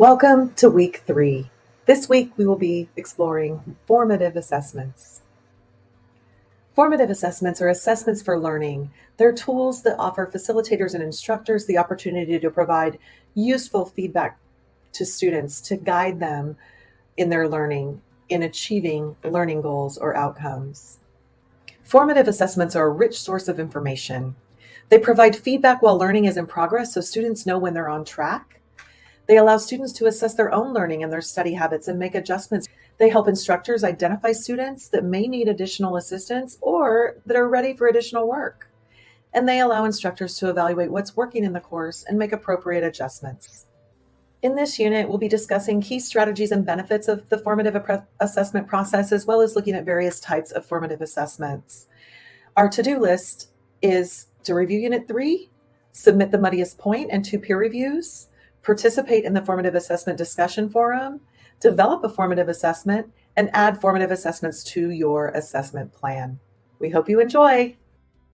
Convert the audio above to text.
Welcome to week three. This week we will be exploring formative assessments. Formative assessments are assessments for learning. They're tools that offer facilitators and instructors the opportunity to provide useful feedback to students to guide them in their learning in achieving learning goals or outcomes. Formative assessments are a rich source of information. They provide feedback while learning is in progress so students know when they're on track they allow students to assess their own learning and their study habits and make adjustments. They help instructors identify students that may need additional assistance or that are ready for additional work. And they allow instructors to evaluate what's working in the course and make appropriate adjustments. In this unit, we'll be discussing key strategies and benefits of the formative assessment process, as well as looking at various types of formative assessments. Our to-do list is to review Unit 3, submit the muddiest point and two peer reviews, participate in the formative assessment discussion forum, develop a formative assessment, and add formative assessments to your assessment plan. We hope you enjoy.